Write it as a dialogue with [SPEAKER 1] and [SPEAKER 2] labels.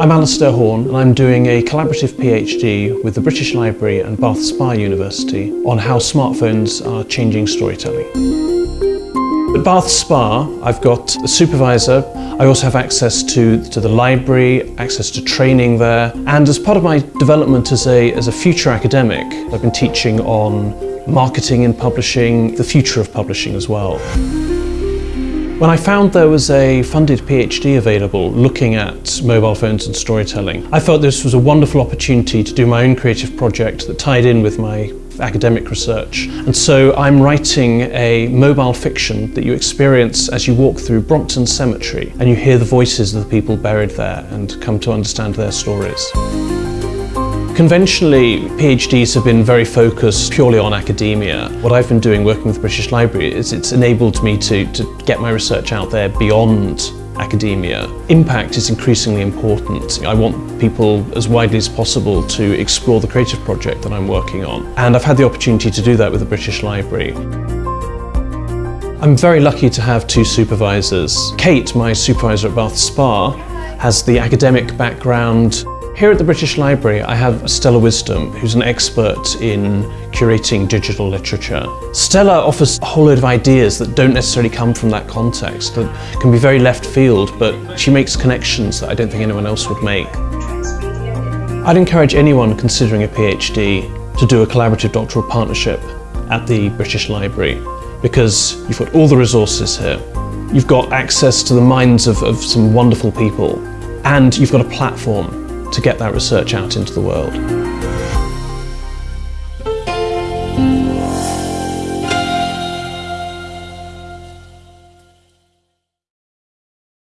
[SPEAKER 1] I'm Alastair Horn and I'm doing a collaborative PhD with the British Library and Bath Spa University on how smartphones are changing storytelling. At Bath Spa, I've got a supervisor. I also have access to, to the library, access to training there. And as part of my development as a, as a future academic, I've been teaching on marketing and publishing, the future of publishing as well. When I found there was a funded PhD available looking at mobile phones and storytelling, I felt this was a wonderful opportunity to do my own creative project that tied in with my academic research. And so I'm writing a mobile fiction that you experience as you walk through Brompton Cemetery and you hear the voices of the people buried there and come to understand their stories. Conventionally, PhDs have been very focused purely on academia. What I've been doing working with the British Library is it's enabled me to, to get my research out there beyond academia. Impact is increasingly important. I want people as widely as possible to explore the creative project that I'm working on. And I've had the opportunity to do that with the British Library. I'm very lucky to have two supervisors. Kate, my supervisor at Bath Spa, has the academic background here at the British Library I have Stella Wisdom who's an expert in curating digital literature. Stella offers a whole load of ideas that don't necessarily come from that context, that can be very left field but she makes connections that I don't think anyone else would make. I'd encourage anyone considering a PhD to do a collaborative doctoral partnership at the British Library because you've got all the resources here. You've got access to the minds of, of some wonderful people and you've got a platform to get that research out into the world.